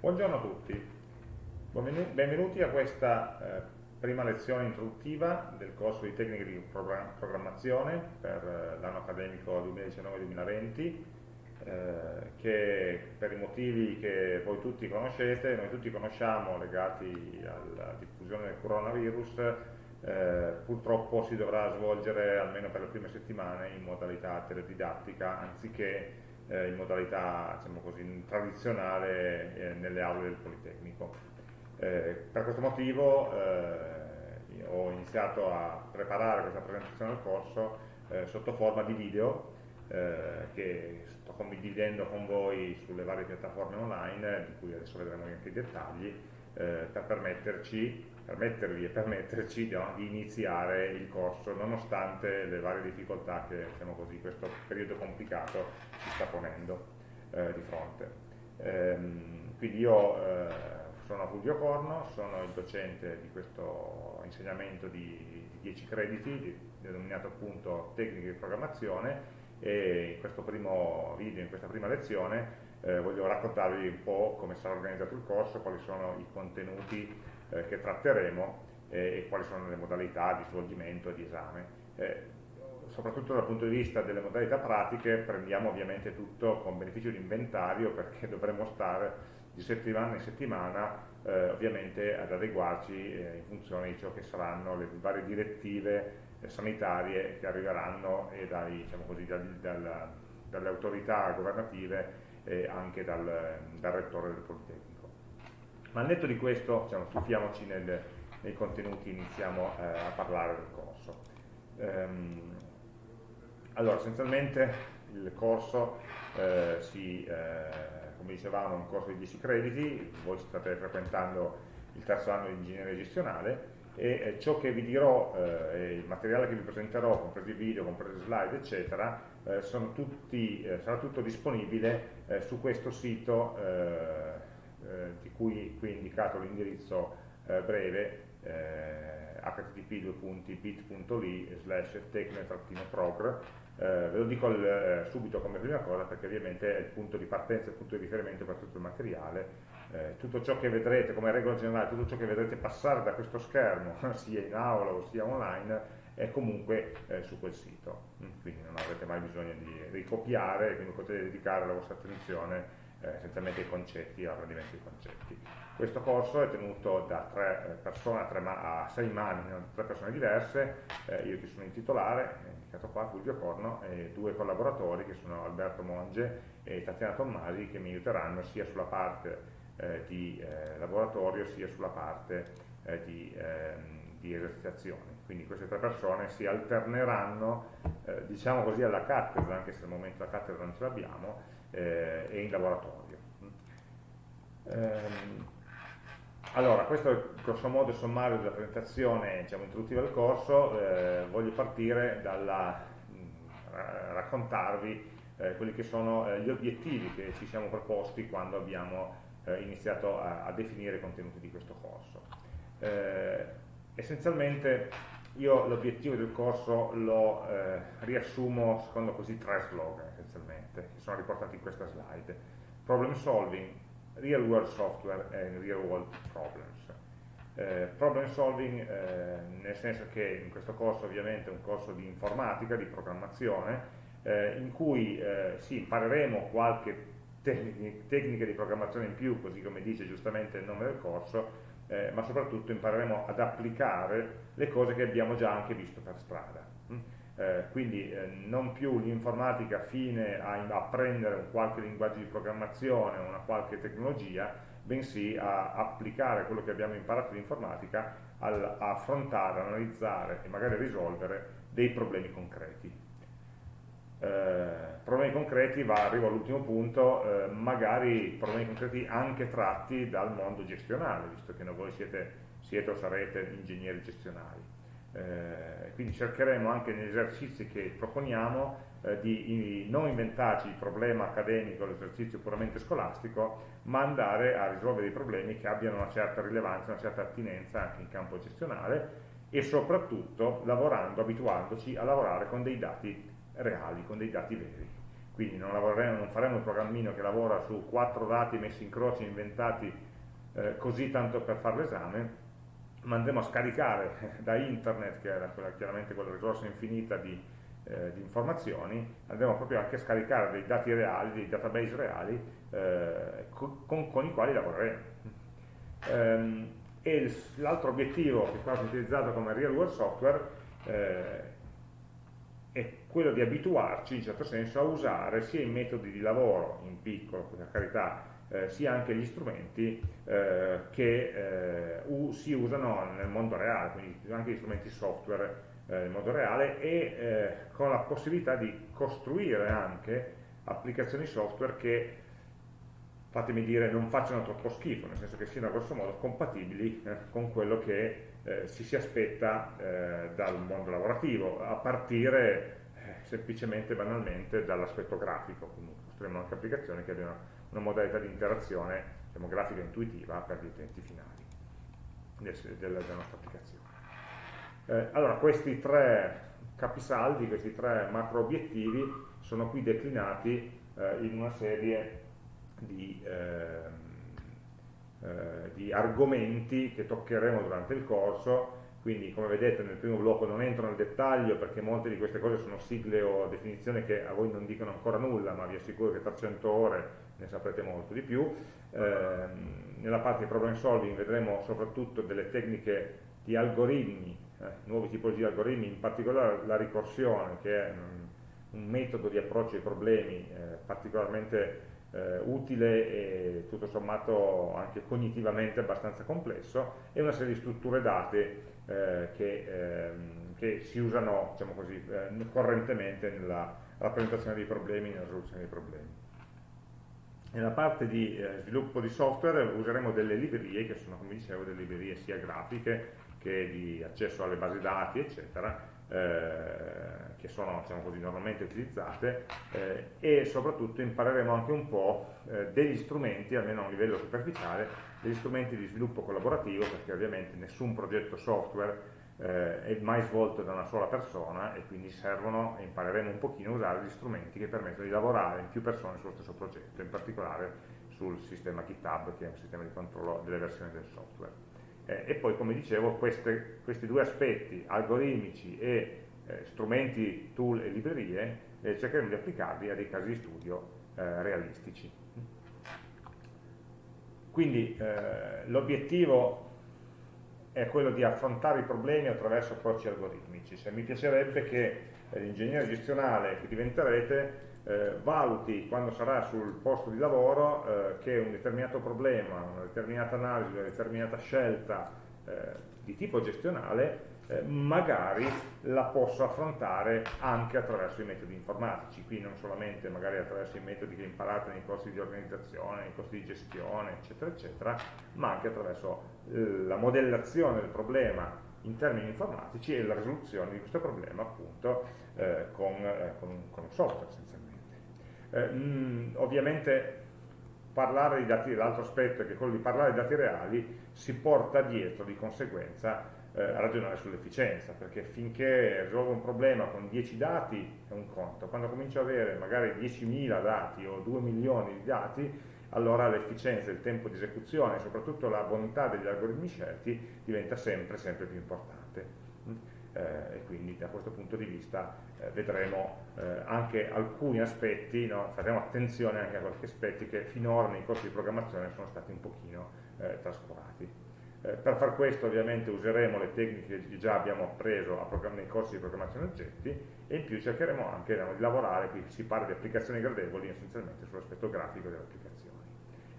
Buongiorno a tutti, benvenuti a questa eh, prima lezione introduttiva del corso di tecniche di programmazione per eh, l'anno accademico 2019-2020 eh, che per i motivi che voi tutti conoscete, noi tutti conosciamo legati alla diffusione del coronavirus eh, purtroppo si dovrà svolgere almeno per le prime settimane in modalità teledidattica anziché eh, in modalità diciamo così, tradizionale eh, nelle aule del Politecnico. Eh, per questo motivo eh, ho iniziato a preparare questa presentazione del corso eh, sotto forma di video che sto condividendo con voi sulle varie piattaforme online, di cui adesso vedremo anche i dettagli, per permetterci permettervi e permetterci no, di iniziare il corso nonostante le varie difficoltà che diciamo così, questo periodo complicato ci sta ponendo eh, di fronte. Ehm, quindi io eh, sono Fulvio Corno, sono il docente di questo insegnamento di, di 10 crediti, denominato appunto tecniche di programmazione e in questo primo video, in questa prima lezione, eh, voglio raccontarvi un po' come sarà organizzato il corso, quali sono i contenuti eh, che tratteremo eh, e quali sono le modalità di svolgimento e di esame. Eh, soprattutto dal punto di vista delle modalità pratiche prendiamo ovviamente tutto con beneficio di inventario perché dovremo stare di settimana in settimana eh, ovviamente ad adeguarci eh, in funzione di ciò che saranno le varie direttive eh, sanitarie che arriveranno dai, diciamo così, dal, dal, dalle autorità governative e anche dal, dal rettore del Politecnico. Ma al netto di questo, diciamo, tuffiamoci nel, nei contenuti, iniziamo eh, a parlare del corso. Ehm, allora, essenzialmente il corso eh, si, eh, come dicevamo, è un corso di 10 crediti, voi state frequentando il terzo anno di ingegneria gestionale e eh, ciò che vi dirò, eh, il materiale che vi presenterò, compresi video, compresi slide, eccetera, eh, tutti, sarà tutto disponibile su questo sito eh, di cui qui è indicato l'indirizzo eh, breve eh, http://bit.ly slash tecno-prog eh, ve lo dico al, eh, subito come prima cosa perché ovviamente è il punto di partenza, il punto di riferimento per tutto il materiale. Tutto ciò che vedrete, come regola generale, tutto ciò che vedrete passare da questo schermo sia in aula o sia online è comunque eh, su quel sito. Mm, quindi non avrete mai bisogno di ricopiare quindi potete dedicare la vostra attenzione eh, essenzialmente i concetti, l'apprendimento dei concetti. Questo corso è tenuto da tre eh, persone, a sei mani, tre persone diverse, eh, io che sono il titolare, indicato qua Fulvio Corno, e due collaboratori che sono Alberto Monge e Tatiana Tommasi che mi aiuteranno sia sulla parte eh, di eh, laboratorio sia sulla parte eh, di, ehm, di esercitazioni. Quindi queste tre persone si alterneranno, diciamo così, alla cattedra, anche se al momento la cattedra non ce l'abbiamo, eh, e in laboratorio. Ehm, allora, questo è il grosso modo sommario della presentazione diciamo, introduttiva del corso, eh, voglio partire dalla mh, raccontarvi eh, quelli che sono eh, gli obiettivi che ci siamo proposti quando abbiamo eh, iniziato a, a, definire i contenuti di questo corso. Eh, essenzialmente io l'obiettivo del corso lo riassumo secondo così tre slogan essenzialmente, che sono riportati in questa slide. Problem solving, real world software and real world problems. Eh, problem solving eh, nel senso che in questo corso ovviamente è un corso di informatica, di programmazione, eh, in cui eh, sì, impareremo qualche tecnica di programmazione in più, così come dice giustamente il nome del corso, eh, ma soprattutto impareremo ad applicare le cose che abbiamo già anche visto per strada. Mm? eh, quindi eh, non più l'informatica fine a apprendere un qualche linguaggio di programmazione o una qualche tecnologia, bensì a applicare quello che abbiamo imparato in informatica a affrontare, analizzare e magari risolvere dei problemi concreti. Eh, problemi concreti, va, arrivo all'ultimo punto, eh, magari problemi concreti anche tratti dal mondo gestionale, visto che voi siete, siete o sarete ingegneri gestionali. Eh, quindi cercheremo anche negli esercizi che proponiamo eh, di non inventarci il problema accademico, l'esercizio puramente scolastico, ma andare a risolvere dei problemi che abbiano una certa rilevanza, una certa attinenza anche in campo gestionale e soprattutto lavorando, abituandoci a lavorare con dei dati reali, con dei dati veri. quindi non, non, faremo un programmino che lavora su quattro dati messi in croce, inventati eh, così tanto per fare l'esame, ma andremo a scaricare da internet, che era quella, chiaramente quella risorsa infinita di, eh, di, informazioni, andremo proprio anche a scaricare dei dati reali, dei database reali eh, con, con, i quali lavoreremo. Ehm, e l'altro obiettivo che è stato utilizzato come real world software eh, è quello di abituarci in certo senso a usare sia i metodi di lavoro in piccolo, per carità, eh, sia anche gli strumenti eh, che eh, si usano nel mondo reale, quindi anche gli strumenti software eh, nel mondo reale e eh, con la possibilità di costruire anche applicazioni software che fatemi dire, non facciano troppo schifo, nel senso che siano grosso modo compatibili eh, con quello che eh, si si aspetta eh, dal mondo lavorativo, a partire semplicemente, banalmente, dall'aspetto grafico, quindi costruiamo anche applicazioni che abbiano una modalità di interazione diciamo, grafica intuitiva per gli utenti finali del, del, della nostra applicazione. Eh, allora, questi tre capisaldi, questi tre macro obiettivi sono qui declinati eh, in una serie di, ehm, eh, di, argomenti che toccheremo durante il corso, quindi come vedete nel primo blocco non entro nel dettaglio perché molte di queste cose sono sigle o definizioni che a voi non dicono ancora nulla, ma vi assicuro che tra 100 ore ne saprete molto di più. Eh, nella parte di problem solving vedremo soprattutto delle tecniche di algoritmi, eh, nuove tipologie di algoritmi, in particolare la ricorsione che è un, un metodo di approccio ai problemi eh, particolarmente eh, utile e tutto sommato anche cognitivamente abbastanza complesso e una serie di strutture date eh, che, ehm, che, si usano diciamo così, eh, correntemente nella rappresentazione dei problemi nella risoluzione dei problemi. Nella parte di eh, sviluppo di software useremo delle librerie che sono, come dicevo, delle librerie sia grafiche che di accesso alle basi dati, eccetera, eh, che sono diciamo così, normalmente utilizzate eh, e soprattutto impareremo anche un po' eh, degli strumenti, almeno a un livello superficiale, degli strumenti di sviluppo collaborativo perché ovviamente nessun progetto software eh, è mai svolto da una sola persona e quindi servono e impareremo un pochino a usare gli strumenti che permettono di lavorare in più persone sullo stesso progetto, in particolare sul sistema GitHub che è un sistema di controllo delle versioni del software. Eh, e poi, come dicevo, queste, questi due aspetti, algoritmici e eh, strumenti, tool e librerie, eh, cercheremo di applicarli a dei casi di studio eh, realistici. Quindi eh, l'obiettivo è quello di affrontare i problemi attraverso approcci algoritmici. Se mi piacerebbe che eh, l'ingegnere gestionale che diventerete eh, valuti quando sarà sul posto di lavoro eh, che un determinato problema, una determinata analisi, una determinata scelta eh, di tipo gestionale eh, magari la posso affrontare anche attraverso i metodi informatici, qui non solamente magari attraverso i metodi che imparate nei corsi di organizzazione, nei corsi di gestione, eccetera, eccetera, ma anche attraverso eh, la modellazione del problema in termini informatici e la risoluzione di questo problema appunto eh, con, eh, con, con, un software essenzialmente. Mh, mm, ovviamente parlare di dati, l'altro aspetto è che quello di parlare di dati reali si porta dietro di conseguenza eh, a ragionare sull'efficienza, perché finché risolvo un problema con 10 dati è un conto, quando comincio ad avere magari 10.000 dati o 2 milioni di dati, allora l'efficienza, il tempo di esecuzione e soprattutto la bontà degli algoritmi scelti diventa sempre, sempre più importante eh, e quindi da questo punto di vista eh, vedremo eh, anche alcuni aspetti, no? faremo attenzione anche a qualche aspetti che finora nei corsi di programmazione sono stati un pochino eh, trascurati. Eh, per far questo ovviamente useremo le tecniche che già abbiamo appreso nei corsi di programmazione oggetti e in più cercheremo anche no, di lavorare, qui si parla di applicazioni gradevoli essenzialmente sull'aspetto grafico delle applicazioni.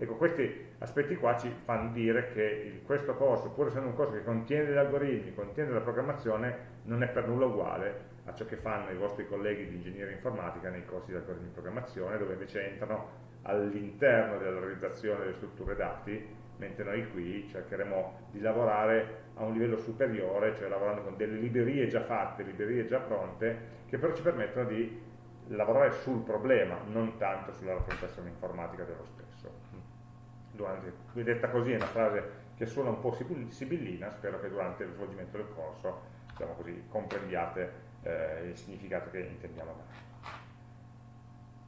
Ecco, questi aspetti qua ci fanno dire che questo corso, pur essendo un corso che contiene degli algoritmi, contiene della programmazione, non è per nulla uguale a ciò che fanno i vostri colleghi di ingegneria informatica nei corsi di algoritmi di programmazione, dove invece entrano all'interno della realizzazione delle strutture dati, mentre noi qui cercheremo di lavorare a un livello superiore, cioè lavorando con delle librerie già fatte, librerie già pronte, che però ci permettono di lavorare sul problema, non tanto sulla rappresentazione informatica dello stesso durante, detta così è una frase che suona un po' sibillina, spero che durante lo svolgimento del corso diciamo così, comprendiate eh, il significato che intendiamo dare.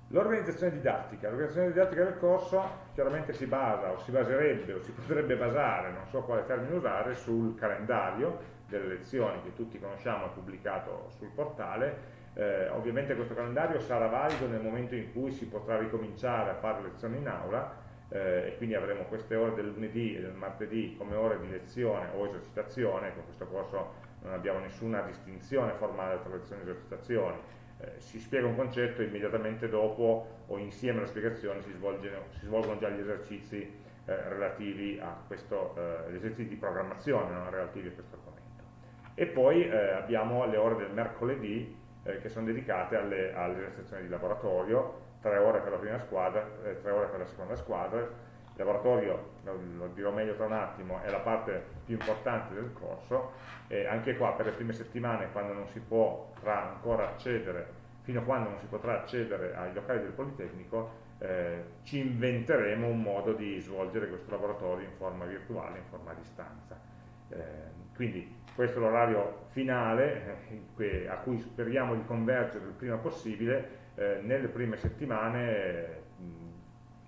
L'organizzazione didattica. L'organizzazione didattica del corso chiaramente si basa, o si baserebbe, o si potrebbe basare, non so quale termine usare, sul calendario delle lezioni che tutti conosciamo e pubblicato sul portale. Eh, ovviamente questo calendario sarà valido nel momento in cui si potrà ricominciare a fare lezioni in aula eh, e quindi avremo queste ore del lunedì e del martedì come ore di lezione o esercitazione, con questo corso non abbiamo nessuna distinzione formale tra lezioni e esercitazioni, eh, si spiega un concetto e immediatamente dopo o insieme alla spiegazione si, si svolgono già gli esercizi eh, relativi a questo, eh, gli esercizi di programmazione non relativi a questo argomento. E poi eh, abbiamo le ore del mercoledì eh, che sono dedicate alle, alle esercitazioni di laboratorio, tre ore per la prima squadra, eh, tre ore per la seconda squadra. Il laboratorio, lo, dirò meglio tra un attimo, è la parte più importante del corso e anche qua per le prime settimane quando non si potrà ancora accedere, fino a quando non si potrà accedere ai locali del Politecnico, eh, ci inventeremo un modo di svolgere questo laboratorio in forma virtuale, in forma a distanza. Eh, quindi questo è l'orario finale eh, a cui speriamo di convergere il prima possibile eh, nelle prime settimane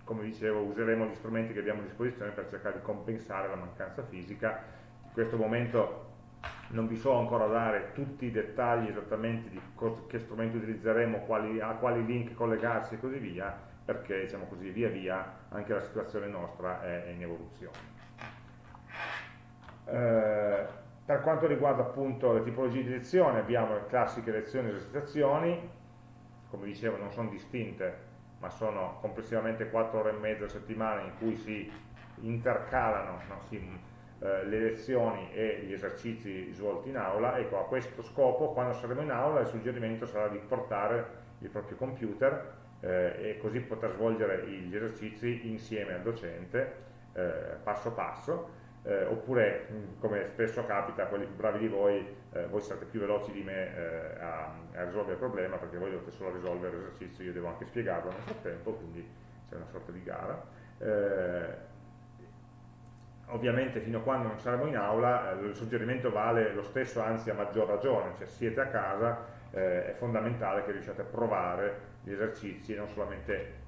come dicevo useremo gli strumenti che abbiamo a disposizione per cercare di compensare la mancanza fisica. In questo momento non vi so ancora dare tutti i dettagli esattamente di che strumenti utilizzeremo, quali, a quali link collegarsi e così via perché diciamo così via via anche la situazione nostra è, in evoluzione. Eh, per quanto riguarda appunto le tipologie di lezione abbiamo le classiche lezioni e esercitazioni come dicevo non sono distinte ma sono complessivamente 4 ore e mezza a settimana in cui si intercalano no, si, eh, le lezioni e gli esercizi svolti in aula ecco a questo scopo quando saremo in aula il suggerimento sarà di portare il proprio computer eh, e così poter svolgere gli esercizi insieme al docente eh, passo passo eh, oppure come spesso capita quelli più bravi di voi, eh, voi siete più veloci di me eh, a, a, risolvere il problema perché voi dovete solo risolvere l'esercizio, io devo anche spiegarlo nel frattempo, quindi c'è una sorta di gara. Eh, ovviamente fino a quando non saremo in aula eh, il suggerimento vale lo stesso, anzi a maggior ragione, cioè siete a casa, eh, è fondamentale che riusciate a provare gli esercizi e non solamente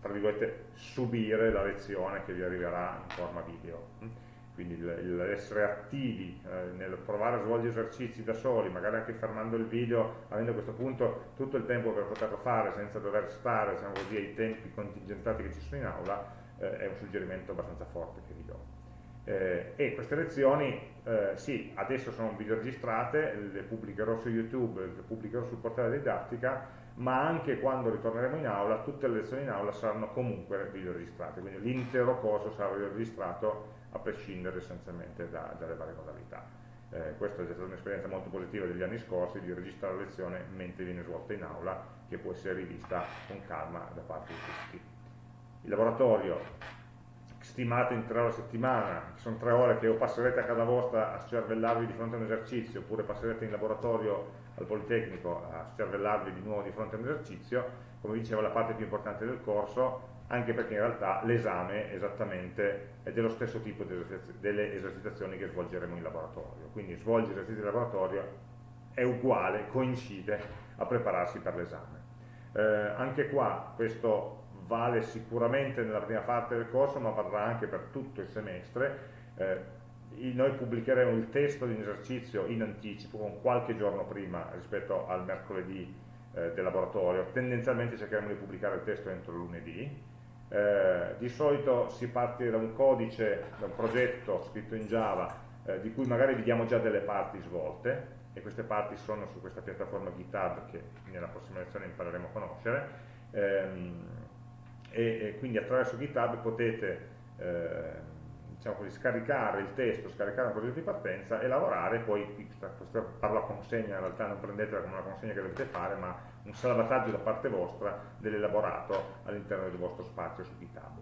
tra virgolette subire la lezione che vi arriverà in forma video quindi l'essere attivi eh, nel provare a svolgere esercizi da soli, magari anche fermando il video, avendo a questo punto tutto il tempo per poterlo fare senza dover stare diciamo così, ai tempi contingentati che ci sono in aula, eh, è un suggerimento abbastanza forte che vi do. Eh, e queste lezioni, eh, sì, adesso sono video registrate, le pubblicherò su YouTube, le pubblicherò sul portale didattica, ma anche quando ritorneremo in aula, tutte le lezioni in aula saranno comunque video registrate, quindi l'intero corso sarà video registrato a prescindere essenzialmente da, dalle varie modalità. Eh, questa è stata un'esperienza molto positiva degli anni scorsi di registrare la lezione mentre viene svolta in aula, che può essere rivista con calma da parte di tutti. Il laboratorio stimato in tre ore a settimana, sono tre ore che o passerete a casa vostra a cervellarvi di fronte a un esercizio, oppure passerete in laboratorio al Politecnico a cervellarvi di nuovo di fronte a un esercizio, come dicevo la parte più importante del corso anche perché in realtà l'esame esattamente è dello stesso tipo delle esercitazioni che svolgeremo in laboratorio. Quindi svolgere esercizi di laboratorio è uguale, coincide a prepararsi per l'esame. Eh, anche qua questo vale sicuramente nella prima parte del corso, ma varrà anche per tutto il semestre. Eh, noi pubblicheremo il testo di un esercizio in anticipo, con qualche giorno prima rispetto al mercoledì eh, del laboratorio. Tendenzialmente cercheremo di pubblicare il testo entro lunedì, eh, di solito si parte da un codice, da un progetto scritto in Java eh, di cui magari vediamo già delle parti svolte e queste parti sono su questa piattaforma GitHub che nella prossima lezione impareremo a conoscere ehm, e, e, quindi attraverso GitHub potete eh, diciamo così, scaricare il testo, scaricare un progetto di partenza e lavorare, poi questa, questa parla consegna, in realtà non prendetela come una consegna che dovete fare, ma un salvataggio da parte vostra dell'elaborato all'interno del vostro spazio su GitHub.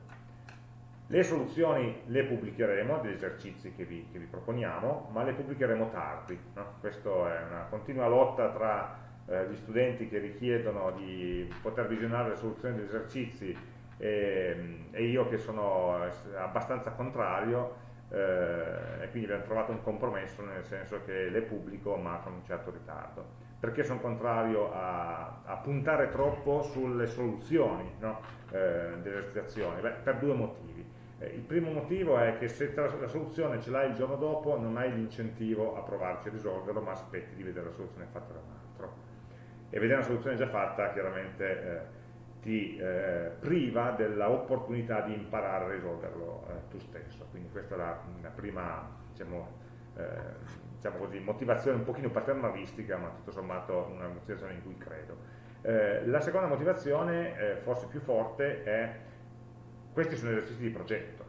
Le soluzioni le pubblicheremo, degli esercizi che vi, che vi proponiamo, ma le pubblicheremo tardi. No? Questa è una continua lotta tra eh, gli studenti che richiedono di poter visionare le soluzioni degli esercizi e, ehm, e io che sono abbastanza contrario eh, e quindi abbiamo trovato un compromesso nel senso che le pubblico ma con un certo ritardo perché sono contrario a, a, puntare troppo sulle soluzioni no? eh, delle esercitazioni? Beh, per due motivi. Eh, il primo motivo è che se la soluzione ce l'hai il giorno dopo non hai l'incentivo a provarci a risolverlo, ma aspetti di vedere la soluzione fatta da un altro. E vedere una soluzione già fatta chiaramente eh, ti eh, priva dell'opportunità di imparare a risolverlo eh, tu stesso. Quindi questa è la, la prima diciamo, eh, diciamo così, motivazione un pochino paternalistica, ma tutto sommato una motivazione in cui credo. Eh, la seconda motivazione, eh, forse più forte, è questi sono esercizi di progetto.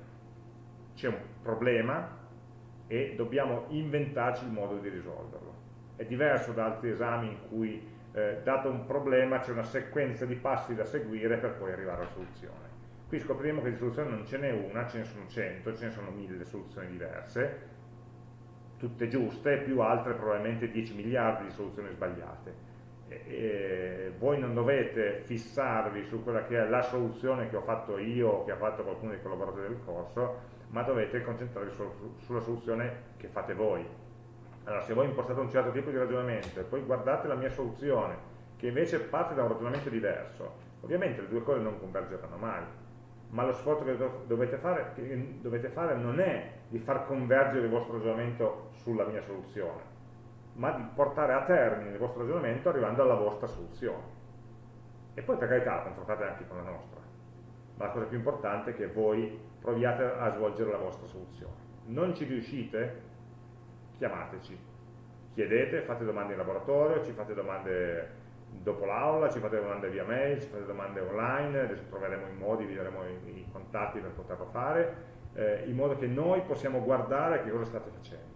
C'è un problema e dobbiamo inventarci il modo di risolverlo. È diverso da altri esami in cui, eh, dato un problema, c'è una sequenza di passi da seguire per poi arrivare alla soluzione. Qui scopriremo che di soluzione non ce n'è una, ce ne sono cento, ce ne sono mille soluzioni diverse, tutte giuste, più altre probabilmente 10 miliardi di soluzioni sbagliate. E, e voi non dovete fissarvi su quella che è la soluzione che ho fatto io o che ha fatto qualcuno dei collaboratori del corso, ma dovete concentrarvi su, sulla soluzione che fate voi. Allora, se voi impostate un certo tipo di ragionamento e poi guardate la mia soluzione, che invece parte da un ragionamento diverso, ovviamente le due cose non convergeranno mai ma lo sforzo che dovete fare, che dovete fare non è di far convergere il vostro ragionamento sulla mia soluzione, ma di portare a termine il vostro ragionamento arrivando alla vostra soluzione. E poi per carità confrontate anche con la nostra, ma la cosa più importante è che voi proviate a svolgere la vostra soluzione. Non ci riuscite? Chiamateci, chiedete, fate domande in laboratorio, ci fate domande dopo l'aula, ci fate domande via mail, ci fate domande online, adesso troveremo i modi, vi daremo i, i contatti per poterlo fare, eh, in modo che noi possiamo guardare che cosa state facendo,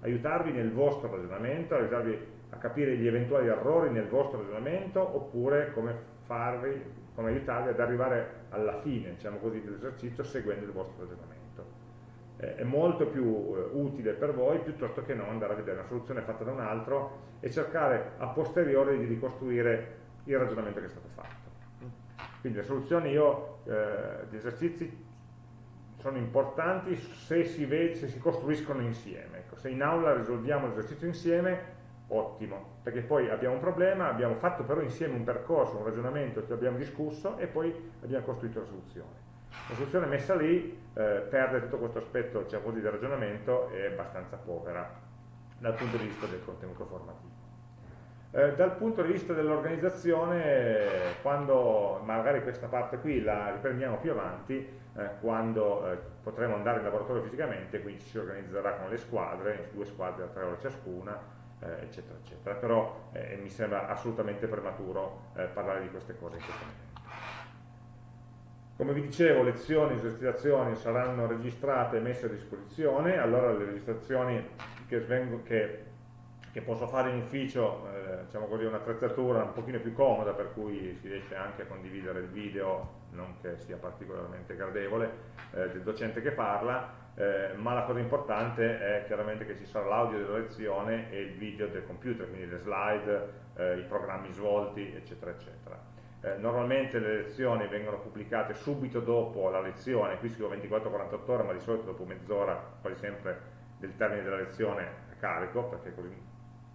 aiutarvi nel vostro ragionamento, aiutarvi a capire gli eventuali errori nel vostro ragionamento, oppure come, farvi, come aiutarvi ad arrivare alla fine, diciamo così, dell'esercizio seguendo il vostro ragionamento è molto più eh, utile per voi piuttosto che non andare a vedere una soluzione fatta da un altro e cercare a posteriori di ricostruire il ragionamento che è stato fatto. Quindi le soluzioni io, eh, gli esercizi sono importanti se si, se si costruiscono insieme. Ecco, se in aula risolviamo l'esercizio insieme, ottimo, perché poi abbiamo un problema, abbiamo fatto però insieme un percorso, un ragionamento che abbiamo discusso e poi abbiamo costruito la soluzione. La soluzione messa lì eh, perde tutto questo aspetto diciamo così, del ragionamento e è abbastanza povera dal punto di vista del contenuto formativo. Eh, dal punto di vista dell'organizzazione, quando magari questa parte qui la riprendiamo più avanti, eh, quando eh, potremo andare in laboratorio fisicamente, quindi ci si organizzerà con le squadre, due squadre da tre ore ciascuna, eh, eccetera, eccetera. Però eh, mi sembra assolutamente prematuro parlare di queste cose in questo momento. Come vi dicevo, lezioni, esercitazioni saranno registrate e messe a disposizione, allora le registrazioni che, svengo, che, che posso fare in ufficio, eh, diciamo così, un'attrezzatura un pochino più comoda per cui si riesce anche a condividere il video, non che sia particolarmente gradevole, eh, del docente che parla, eh, ma la cosa importante è chiaramente che ci sarà l'audio della lezione e il video del computer, quindi le slide, eh, i programmi svolti, eccetera, eccetera. Eh, normalmente le lezioni vengono pubblicate subito dopo la lezione, qui scrivo 24-48 ore, ma di solito dopo mezz'ora, quasi sempre del termine della lezione a carico, perché così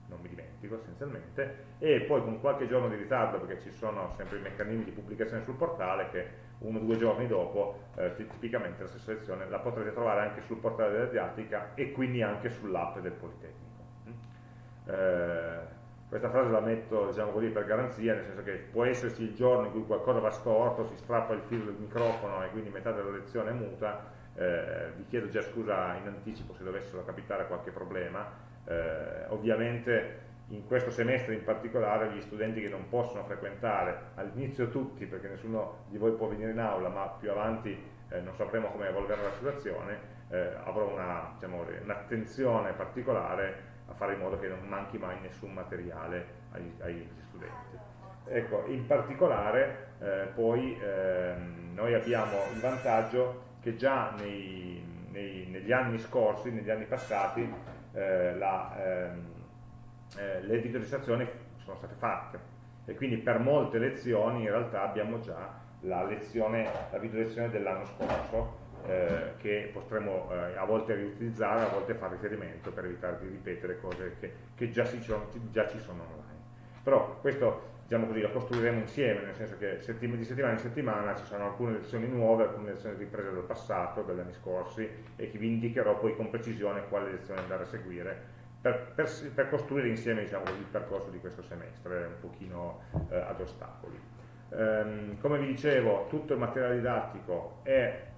non mi dimentico essenzialmente, e poi con qualche giorno di ritardo, perché ci sono sempre i meccanismi di pubblicazione sul portale, che uno o due giorni dopo, eh, tipicamente la stessa lezione la potrete trovare anche sul portale della didattica e quindi anche sull'app del Politecnico. Mm? Eh, questa frase la metto diciamo così, per garanzia, nel senso che può esserci il giorno in cui qualcosa va storto, si strappa il filo del microfono e quindi metà della lezione è muta, eh, vi chiedo già scusa in anticipo se dovessero capitare qualche problema, eh, ovviamente in questo semestre in particolare gli studenti che non possono frequentare, all'inizio tutti perché nessuno di voi può venire in aula, ma più avanti eh, non sapremo come evolverà la situazione, eh, avrò un'attenzione una, particolare a fare in modo che non manchi mai nessun materiale agli, agli studenti. Ecco, in particolare eh, poi ehm, noi abbiamo il vantaggio che già nei, nei, negli anni scorsi, negli anni passati, eh, la, ehm, eh, le videoregistrazioni sono state fatte e quindi per molte lezioni in realtà abbiamo già la, lezione, la videolezione dell'anno scorso eh, che potremo eh, a volte riutilizzare, a volte fare riferimento per evitare di ripetere cose che, che già, si, già ci sono online. Però questo diciamo così, lo costruiremo insieme, nel senso che settim di settimana in settimana ci saranno alcune lezioni nuove, alcune lezioni riprese dal passato, dagli anni scorsi, e che vi indicherò poi con precisione quale lezione andare a seguire, per, per, per costruire insieme diciamo, il percorso di questo semestre, un pochino eh, ad ostacoli. Ehm, come vi dicevo, tutto il materiale didattico è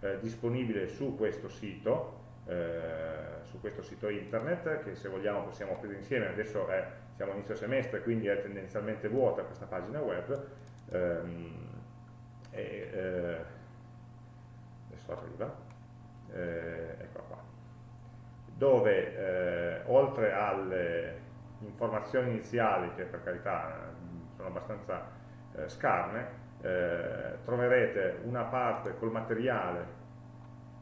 eh, disponibile su questo sito, eh, su questo sito internet che se vogliamo possiamo aprire insieme, adesso è, siamo inizio semestre quindi è tendenzialmente vuota questa pagina web. Ehm, e, eh, adesso arriva. Eh, eccola qua. Dove eh, oltre alle informazioni iniziali che per carità sono abbastanza eh, scarne eh, troverete una parte col materiale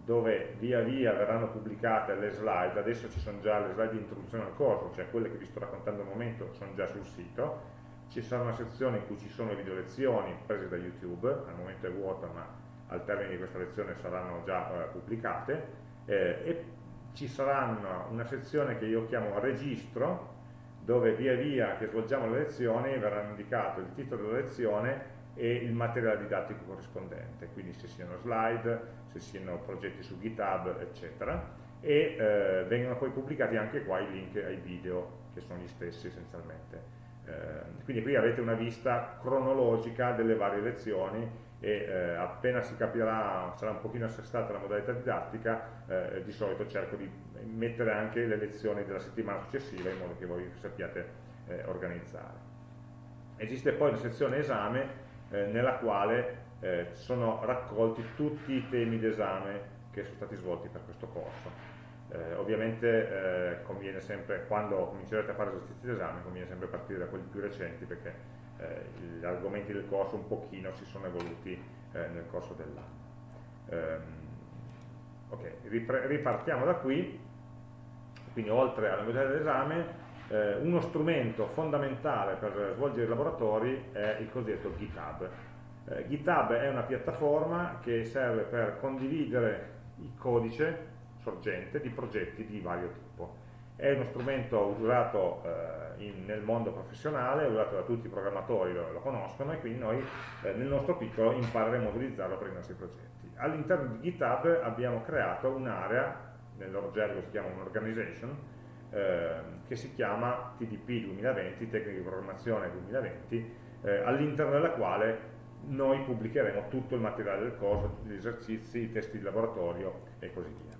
dove via via verranno pubblicate le slide, adesso ci sono già le slide di introduzione al corso, cioè quelle che vi sto raccontando al momento sono già sul sito, ci sarà una sezione in cui ci sono le video lezioni prese da YouTube, al momento è vuota ma al termine di questa lezione saranno già eh, pubblicate, eh, e ci saranno una sezione che io chiamo registro, dove via via che svolgiamo le lezioni verrà indicato il titolo della lezione e il materiale didattico corrispondente, quindi se siano slide, se siano progetti su GitHub, eccetera, e eh, vengono poi pubblicati anche qua i link ai video, che sono gli stessi essenzialmente. Eh, quindi qui avete una vista cronologica delle varie lezioni e eh, appena si capirà, sarà un pochino assestata la modalità didattica, eh, di solito cerco di mettere anche le lezioni della settimana successiva in modo che voi sappiate eh, organizzare. Esiste poi la sezione esame eh, nella quale eh, sono raccolti tutti i temi d'esame che sono stati svolti per questo corso. Eh, ovviamente eh, conviene sempre, quando comincerete a fare esercizi d'esame, conviene sempre partire da quelli più recenti perché eh, gli argomenti del corso un pochino si sono evoluti eh, nel corso dell'anno. Ehm, ok, ripartiamo da qui, quindi oltre alla modalità dell'esame eh, uno strumento fondamentale per svolgere i laboratori è il cosiddetto GitHub. Eh, GitHub è una piattaforma che serve per condividere il codice sorgente di progetti di vario tipo. È uno strumento usato eh, in, nel mondo professionale, usato da tutti i programmatori, lo, lo conoscono e quindi noi eh, nel nostro piccolo impareremo a utilizzarlo per i nostri progetti. All'interno di GitHub abbiamo creato un'area, nel loro gergo si chiama un'organization, eh, che si chiama TDP 2020, Tecniche di Programmazione 2020, eh, all'interno della quale noi pubblicheremo tutto il materiale del corso, tutti gli esercizi, i testi di laboratorio e così via.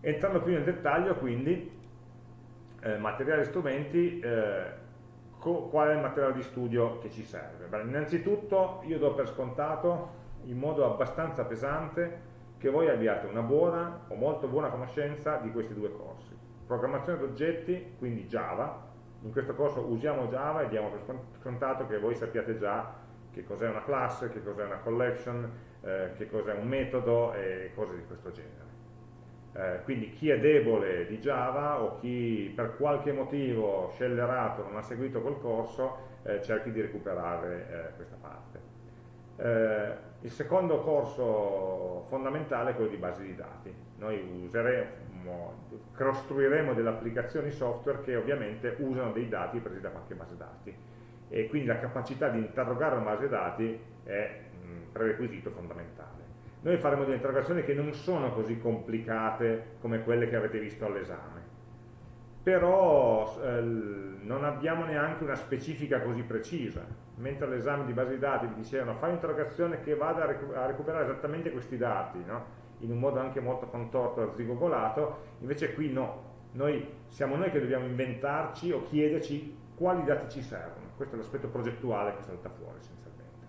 Entrando più nel dettaglio, quindi, eh, materiali e strumenti, eh, qual è il materiale di studio che ci serve? Beh, innanzitutto io do per scontato, in modo abbastanza pesante, che voi abbiate una buona o molto buona conoscenza di questi due corsi. Programmazione d'oggetti, quindi Java, in questo corso usiamo Java e diamo per scontato che voi sappiate già che cos'è una classe, che cos'è una collection, eh, che cos'è un metodo e cose di questo genere. Eh, quindi chi è debole di Java o chi per qualche motivo scellerato non ha seguito quel corso eh, cerchi di recuperare eh, questa parte. Il secondo corso fondamentale è quello di base di dati. Noi useremo, costruiremo delle applicazioni software che ovviamente usano dei dati presi da qualche base dati e quindi la capacità di interrogare una base dati è un prerequisito fondamentale. Noi faremo delle interrogazioni che non sono così complicate come quelle che avete visto all'esame, però eh, non abbiamo neanche una specifica così precisa, mentre all'esame di base di dati vi dicevano fai un'interrogazione che vada a, recu a, recuperare esattamente questi dati, no? in un modo anche molto contorto, arzigogolato, invece qui no, noi, siamo noi che dobbiamo inventarci o chiederci quali dati ci servono, questo è l'aspetto progettuale che salta fuori essenzialmente.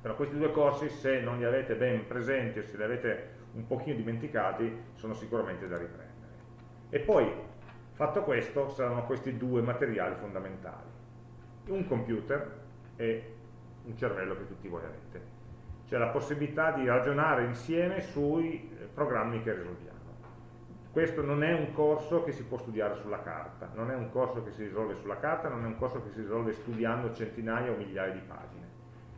Però questi due corsi, se non li avete ben presenti o se li avete un pochino dimenticati, sono sicuramente da riprendere. E poi Fatto questo, saranno questi due materiali fondamentali, un computer e un cervello che tutti voi avete, cioè la possibilità di ragionare insieme sui eh, programmi che risolviamo. Questo non è un corso che si può studiare sulla carta, non è un corso che si risolve sulla carta, non è un corso che si risolve studiando centinaia o migliaia di pagine,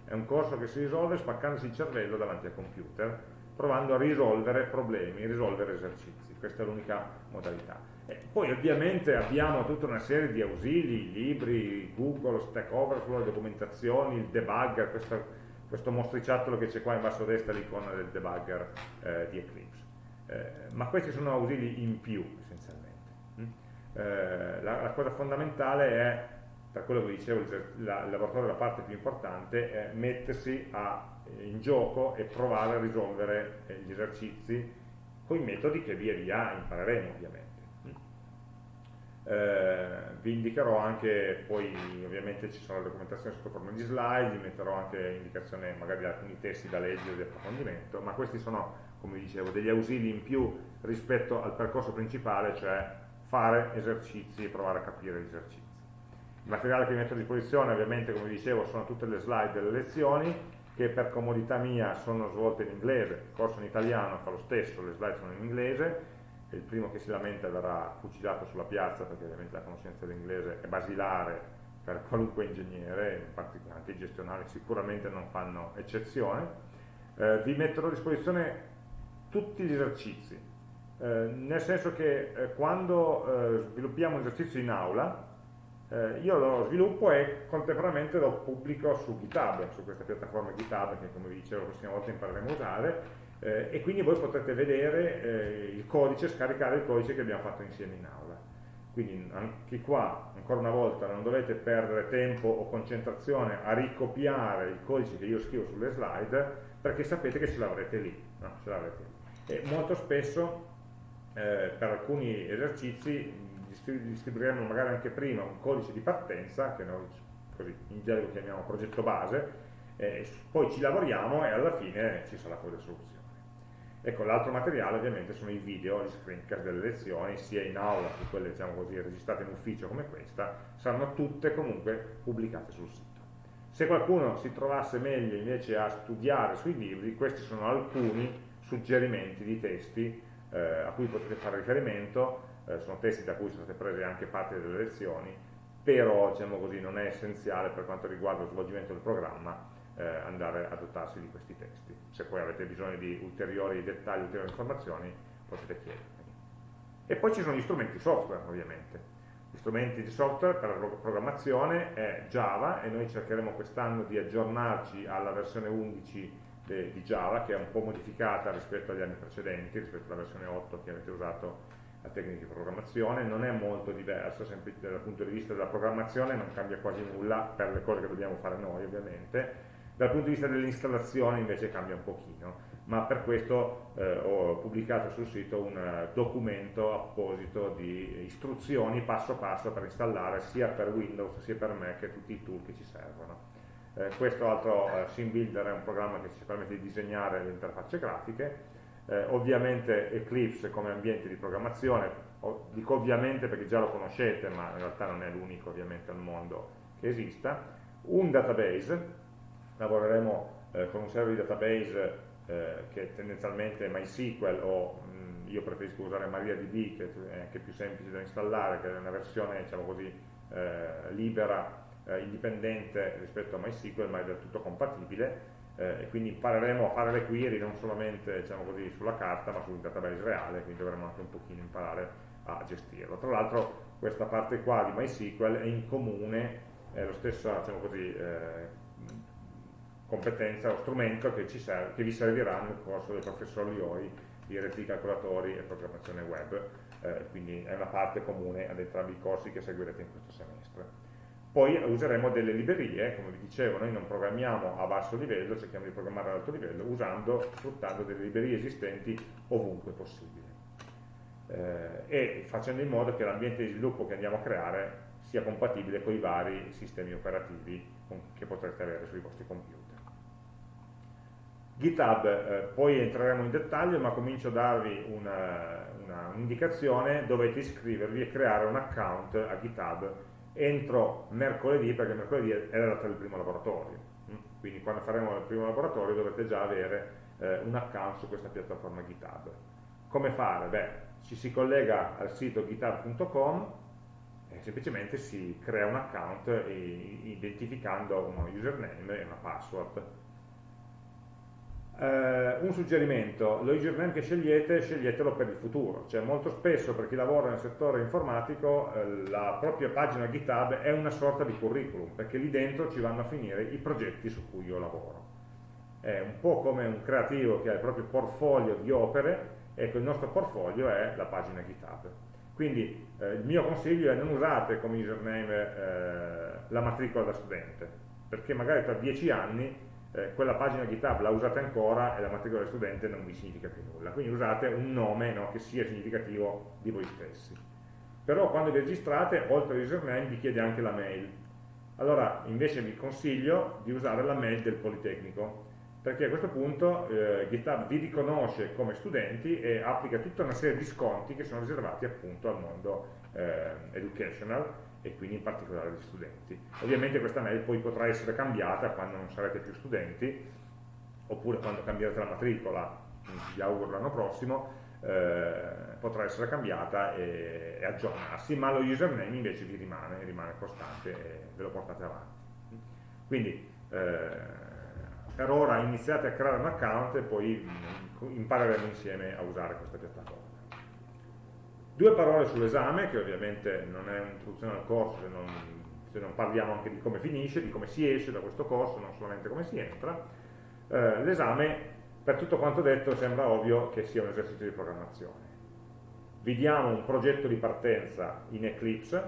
è un corso che si risolve spaccandosi il cervello davanti al computer provando a risolvere problemi, risolvere esercizi. Questa è l'unica modalità. E poi ovviamente abbiamo tutta una serie di ausili, libri, Google, Stack Overflow, documentazioni, il debugger, questo, questo mostriciattolo che c'è qua in basso a destra, l'icona del debugger eh, di Eclipse. Eh, ma questi sono ausili in più essenzialmente. Mm? Eh, la, la, cosa fondamentale è, per quello che dicevo, il, la, il laboratorio è la parte più importante, è mettersi a, in gioco e provare a risolvere eh, gli esercizi con i metodi che via via impareremo ovviamente. Eh, vi indicherò anche, poi ovviamente ci sono le documentazioni sotto forma di slide, vi metterò anche indicazione magari di alcuni testi da leggere di approfondimento, ma questi sono, come dicevo, degli ausili in più rispetto al percorso principale, cioè fare esercizi e provare a capire gli esercizi. Il materiale che vi metto a disposizione ovviamente, come dicevo, sono tutte le slide delle lezioni, che per comodità mia sono svolte in inglese, il corso in italiano fa lo stesso, le slide sono in inglese, il primo che si lamenta verrà fucilato sulla piazza perché ovviamente la conoscenza dell'inglese è basilare per qualunque ingegnere, anche i gestionali sicuramente non fanno eccezione. Eh, vi metterò a disposizione tutti gli esercizi, eh, nel senso che eh, quando eh, sviluppiamo un esercizio in aula, eh, io lo sviluppo e contemporaneamente lo pubblico su GitHub, su questa piattaforma GitHub che come vi dicevo la prossima volta impareremo a usare, eh, e quindi voi potrete vedere eh, il codice, scaricare il codice che abbiamo fatto insieme in aula. Quindi anche qua, ancora una volta, non dovete perdere tempo o concentrazione a ricopiare il codice che io scrivo sulle slide, perché sapete che ce l'avrete lì. No? Lì. E molto spesso, eh, per alcuni esercizi, distribuiremo magari anche prima un codice di partenza, che noi così in gergo chiamiamo progetto base, eh, poi ci lavoriamo e alla fine ci sarà poi la soluzione. Ecco, l'altro materiale ovviamente sono i video, gli screencast delle lezioni, sia in aula che quelle diciamo così, registrate in ufficio come questa, saranno tutte comunque pubblicate sul sito. Se qualcuno si trovasse meglio invece a studiare sui libri, questi sono alcuni suggerimenti di testi eh, a cui potete fare riferimento, eh, sono testi da cui sono state prese anche parte delle lezioni, però diciamo così, non è essenziale per quanto riguarda lo svolgimento del programma eh, andare a dotarsi di questi testi. Se poi avete bisogno di ulteriori dettagli, ulteriori informazioni, potete chiedermi. E poi ci sono gli strumenti software, ovviamente. Gli strumenti di software per la programmazione è Java e noi cercheremo quest'anno di aggiornarci alla versione 11 di Java, che è un po' modificata rispetto agli anni precedenti, rispetto alla versione 8 che avete usato la tecnica di programmazione, non è molto diversa, dal punto di vista della programmazione non cambia quasi nulla per le cose che dobbiamo fare noi ovviamente, dal punto di vista dell'installazione invece cambia un pochino, ma per questo eh, ho pubblicato sul sito un uh, documento apposito di istruzioni passo passo per installare sia per Windows sia per Mac tutti i tool che ci servono. Eh, questo altro uh, SimBuilder è un programma che ci permette di disegnare le interfacce grafiche, eh, ovviamente Eclipse come ambiente di programmazione, dico ovviamente perché già lo conoscete, ma in realtà non è l'unico ovviamente al mondo che esista, un database lavoreremo eh, con un server di database eh, che tendenzialmente è MySQL o mh, io preferisco usare MariaDB che è anche più semplice da installare, che è una versione diciamo così, eh, libera, eh, indipendente rispetto a MySQL ma è del tutto compatibile eh, e quindi impareremo a fare le query non solamente diciamo così, sulla carta ma sul database reale, quindi dovremo anche un pochino imparare a gestirlo. Tra l'altro questa parte qua di MySQL è in comune, è lo stesso diciamo così, eh, competenza o strumento che, serve, che, vi servirà nel corso del professor Lioi di reti calcolatori e programmazione web, eh, quindi è una parte comune ad entrambi i corsi che seguirete in questo semestre. Poi useremo delle librerie, come vi dicevo, noi non programmiamo a basso livello, cerchiamo di programmare ad alto livello, usando, sfruttando delle librerie esistenti ovunque possibile. Eh, e facendo in modo che l'ambiente di sviluppo che andiamo a creare sia compatibile con i vari sistemi operativi che potrete avere sui vostri computer. GitHub, eh, poi entreremo in dettaglio, ma comincio a darvi un'indicazione, un dovete iscrivervi e creare un account a GitHub entro mercoledì, perché mercoledì è la data del primo laboratorio, mm? quindi quando faremo il primo laboratorio dovrete già avere eh, un account su questa piattaforma GitHub. Come fare? Beh, ci si collega al sito github.com e semplicemente si crea un account identificando uno username e una password Uh, un suggerimento, lo username che scegliete, sceglietelo per il futuro, cioè molto spesso per chi lavora nel settore informatico eh, la propria pagina GitHub è una sorta di curriculum, perché lì dentro ci vanno a finire i progetti su cui io lavoro. È un po' come un creativo che ha il proprio portfolio di opere, ecco il nostro portfolio è la pagina GitHub. Quindi eh, il mio consiglio è non usate come username eh, la matricola da studente, perché magari tra dieci anni eh, quella pagina GitHub la usate ancora e la matricola del studente non vi significa più nulla. Quindi usate un nome no, che sia significativo di voi stessi. Però quando vi registrate, oltre all'username, vi chiede anche la mail. Allora, invece vi consiglio di usare la mail del Politecnico, perché a questo punto eh, GitHub vi riconosce come studenti e applica tutta una serie di sconti che sono riservati appunto al mondo eh, educational e quindi in particolare agli studenti. Ovviamente questa mail poi potrà essere cambiata quando non sarete più studenti, oppure quando cambierete la matricola, vi auguro l'anno prossimo, eh, potrà essere cambiata e, e, aggiornarsi, ma lo username invece vi rimane, rimane costante e ve lo portate avanti. Quindi eh, per ora iniziate a creare un account e poi impareremo insieme a usare questa piattaforma. Due parole sull'esame, che ovviamente non è un'introduzione al corso se non, se non, parliamo anche di come finisce, di come si esce da questo corso, non solamente come si entra. Eh, L'esame, per tutto quanto detto, sembra ovvio che sia un esercizio di programmazione. Vi diamo un progetto di partenza in Eclipse,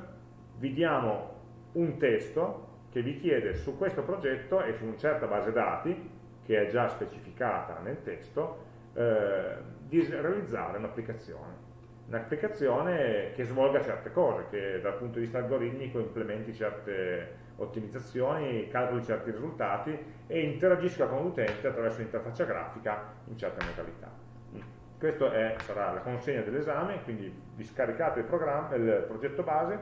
vi diamo un testo che vi chiede su questo progetto e su una certa base dati, che è già specificata nel testo, eh, di realizzare un'applicazione un'applicazione che svolga certe cose, che dal punto di vista algoritmico implementi certe ottimizzazioni, calcoli certi risultati e interagisca con l'utente attraverso l'interfaccia grafica in certe modalità. Questa sarà la consegna dell'esame, quindi vi scaricate il, il, progetto base,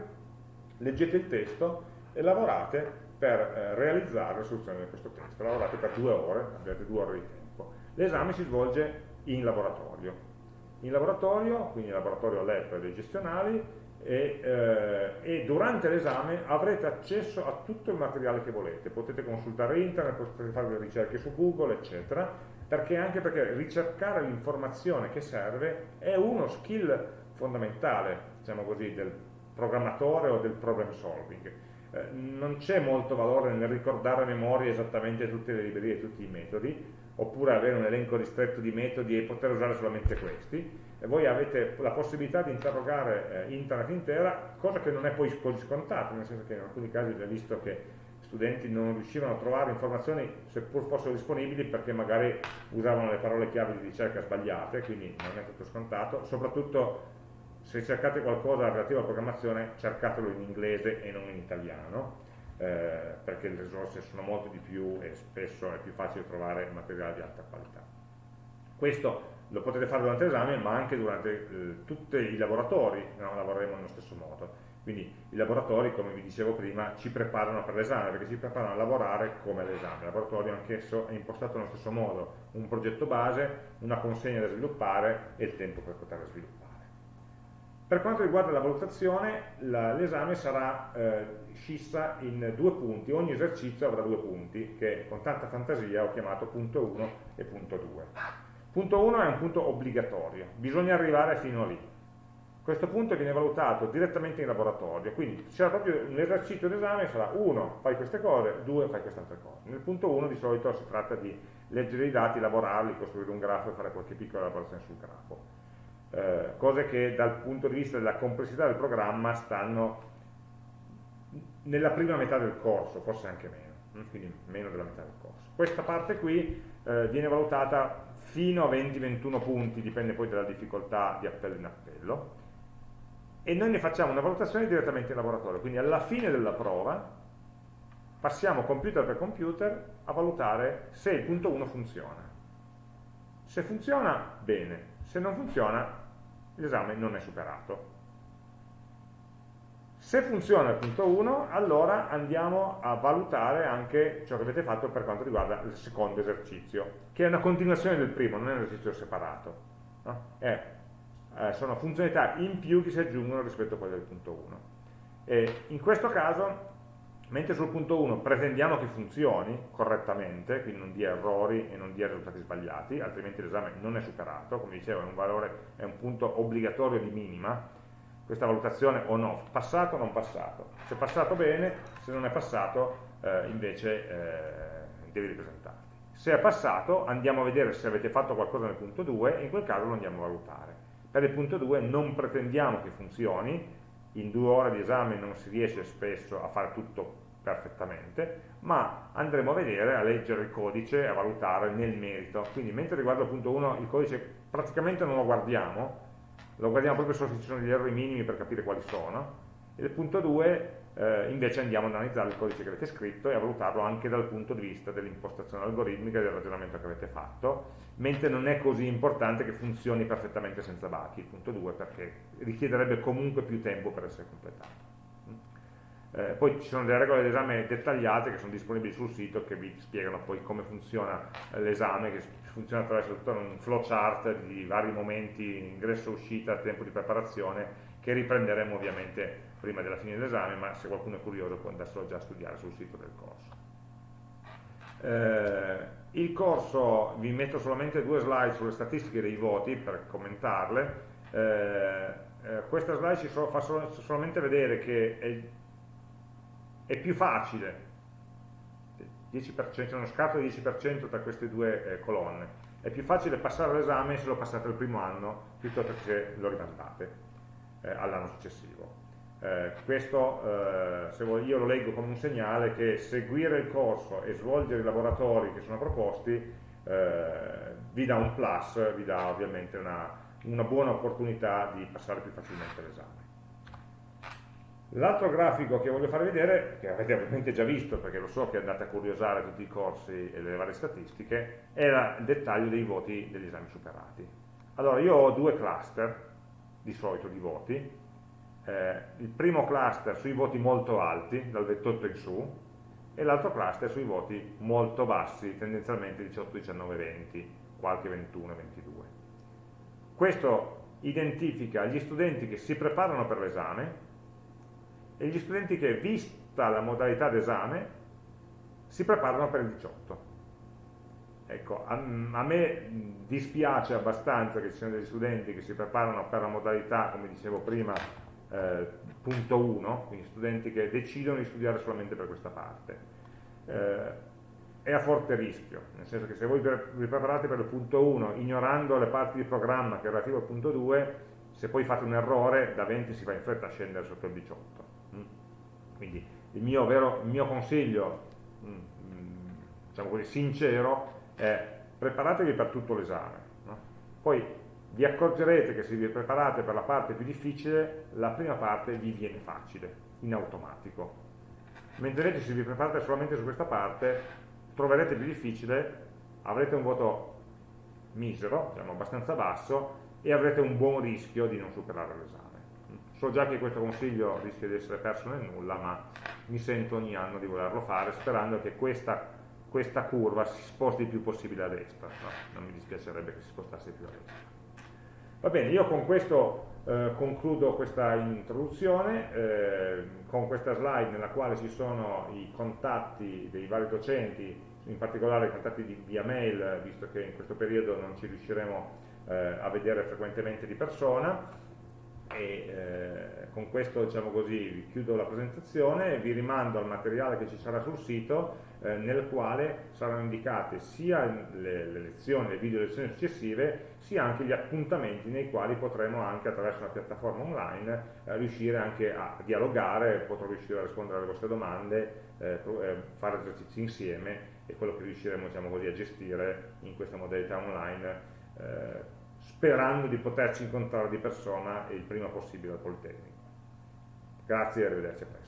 leggete il testo e lavorate per eh, realizzare la soluzione di questo testo. Lavorate per due ore, avete due ore di tempo. L'esame si svolge in laboratorio, in laboratorio, quindi in laboratorio lab dei gestionali, e, eh, e, durante l'esame avrete accesso a tutto il materiale che volete, potete consultare internet, potete fare le ricerche su Google, eccetera, perché anche perché ricercare l'informazione che serve è uno skill fondamentale, diciamo così, del programmatore o del problem solving. Eh, non c'è molto valore nel ricordare a memoria esattamente tutte le librerie e tutti i metodi, oppure avere un elenco ristretto di metodi e poter usare solamente questi, e voi avete la possibilità di interrogare eh, internet intera, cosa che non è poi così scontata, nel senso che in alcuni casi ho già visto che studenti non riuscivano a trovare informazioni seppur fossero disponibili perché magari usavano le parole chiave di ricerca sbagliate, quindi non è tutto scontato, soprattutto se cercate qualcosa relativo alla programmazione cercatelo in inglese e non in italiano, eh, perché le risorse sono molto di più e spesso è più facile trovare materiale di alta qualità. Questo lo potete fare durante l'esame, ma anche durante eh, tutti i laboratori no? lavoreremo nello stesso modo. Quindi i laboratori, come vi dicevo prima, ci preparano per l'esame, perché ci preparano a lavorare come l'esame. Il laboratorio anch'esso è impostato nello stesso modo, un progetto base, una consegna da sviluppare e il tempo per poterla sviluppare. Per quanto riguarda la valutazione, l'esame sarà eh, scissa in due punti, ogni esercizio avrà due punti, che con tanta fantasia ho chiamato punto 1 e punto 2. Punto 1 è un punto obbligatorio, bisogna arrivare fino a lì. Questo punto viene valutato direttamente in laboratorio, quindi proprio l'esercizio d'esame sarà 1 fai queste cose, 2 fai queste altre cose. Nel punto 1 di solito si tratta di leggere i dati, lavorarli, costruire un grafo e fare qualche piccola elaborazione sul grafo eh, cose che dal punto di vista della complessità del programma stanno nella prima metà del corso, forse anche meno, quindi meno della metà del corso. Questa parte qui eh, viene valutata fino a 20-21 punti, dipende poi dalla difficoltà di appello in appello, e noi ne facciamo una valutazione direttamente in laboratorio, quindi alla fine della prova passiamo computer per computer a valutare se il punto 1 funziona. Se funziona, bene, se non funziona, l'esame non è superato. Se funziona il punto 1, allora andiamo a valutare anche ciò che avete fatto per quanto riguarda il secondo esercizio, che è una continuazione del primo, non è un esercizio separato. No? È, eh, sono funzionalità in più che si aggiungono rispetto a quelle del punto 1. E in questo caso mentre sul punto 1 pretendiamo che funzioni correttamente, quindi non dia errori e non dia risultati sbagliati, altrimenti l'esame non è superato, come dicevo è un, valore, è un punto obbligatorio di minima, questa valutazione on off, passato o non passato, se passato bene, se non è passato eh, invece eh, devi ripresentarti. Se è passato andiamo a vedere se avete fatto qualcosa nel punto 2 e in quel caso lo andiamo a valutare. Per il punto 2 non pretendiamo che funzioni, in due ore di esame non si riesce spesso a fare tutto perfettamente, ma andremo a vedere, a leggere il codice, a valutare nel merito. Quindi mentre riguardo il punto 1 il codice praticamente non lo guardiamo, lo guardiamo proprio solo se ci sono degli errori minimi per capire quali sono, e il punto 2 eh, invece andiamo ad analizzare il codice che avete scritto e a valutarlo anche dal punto di vista dell'impostazione algoritmica e del ragionamento che avete fatto, mentre non è così importante che funzioni perfettamente senza bachi, il punto 2, perché richiederebbe comunque più tempo per essere completato. Eh, poi ci sono delle regole d'esame dettagliate che sono disponibili sul sito che vi spiegano poi come funziona l'esame, che funziona attraverso tutto un flowchart di vari momenti, ingresso, uscita, tempo di preparazione, che riprenderemo ovviamente prima della fine dell'esame, ma se qualcuno è curioso può andarselo già a studiare sul sito del corso. Eh, il corso, vi metto solamente due slide sulle statistiche dei voti per commentarle, eh, eh, questa slide ci so, fa sol solamente vedere che è è più facile, 10%, uno scarto di 10% tra queste due eh, colonne, è più facile passare l'esame se lo passate il primo anno piuttosto che se lo rimandate eh, all'anno successivo. Eh, questo eh, vuoi, io lo leggo come un segnale che seguire il corso e svolgere i laboratori che sono proposti eh, vi dà un plus, vi dà ovviamente una, una buona opportunità di passare più facilmente l'esame. L'altro grafico che voglio farvi vedere, che avete ovviamente già visto perché lo so che andate a curiosare tutti i corsi e le varie statistiche, è il dettaglio dei voti degli esami superati. Allora io ho due cluster di solito di voti, eh, il primo cluster sui voti molto alti, dal 28 in su, e l'altro cluster sui voti molto bassi, tendenzialmente 18, 19, 20, qualche 21, 22. Questo identifica gli studenti che si preparano per l'esame e gli studenti che, vista la modalità d'esame, si preparano per il 18. Ecco, a, a, me dispiace abbastanza che ci siano degli studenti che si preparano per la modalità, come dicevo prima, eh, punto 1, quindi studenti che decidono di studiare solamente per questa parte. Eh, è a forte rischio, nel senso che se voi vi preparate per il punto 1 ignorando le parti di programma che è relativo al punto 2, se poi fate un errore da 20 si fa in fretta a scendere sotto il 18 quindi il mio, vero, il mio consiglio, mm, mm, diciamo così, sincero, è preparatevi per tutto l'esame. No? Poi vi accorgerete che se vi preparate per la parte più difficile, la prima parte vi viene facile, in automatico. Mentre invece se vi preparate solamente su questa parte, troverete più difficile, avrete un voto misero, diciamo abbastanza basso, e avrete un buon rischio di non superare l'esame. So già che questo consiglio rischia di essere perso nel nulla, ma mi sento ogni anno di volerlo fare sperando che questa, questa curva si sposti il più possibile a destra. No, non mi dispiacerebbe che si spostasse più a destra. Va bene, io con questo eh, concludo questa introduzione, eh, con questa slide nella quale ci sono i contatti dei vari docenti, in particolare i contatti di, via mail, visto che in questo periodo non ci riusciremo eh, a vedere frequentemente di persona, e eh, con questo diciamo così, chiudo la presentazione e vi rimando al materiale che ci sarà sul sito eh, nel quale saranno indicate sia le, le, lezioni, le video lezioni successive sia anche gli appuntamenti nei quali potremo anche attraverso una piattaforma online eh, riuscire anche a dialogare, potrò riuscire a rispondere alle vostre domande, eh, eh, fare esercizi insieme e quello che riusciremo diciamo così, a gestire in questa modalità online eh, sperando di poterci incontrare di persona il prima possibile al Politecnico. Grazie e arrivederci a presto.